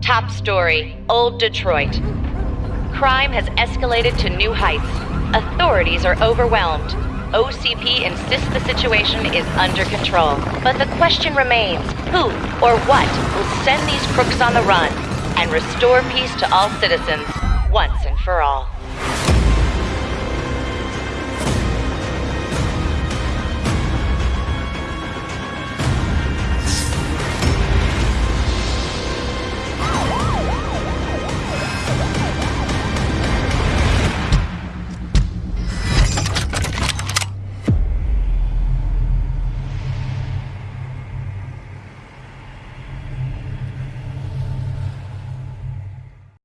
Top story Old Detroit. Crime has escalated to new heights. Authorities are overwhelmed. OCP insists the situation is under control. But the question remains who or what will send these crooks on the run and restore peace to all citizens once and for all?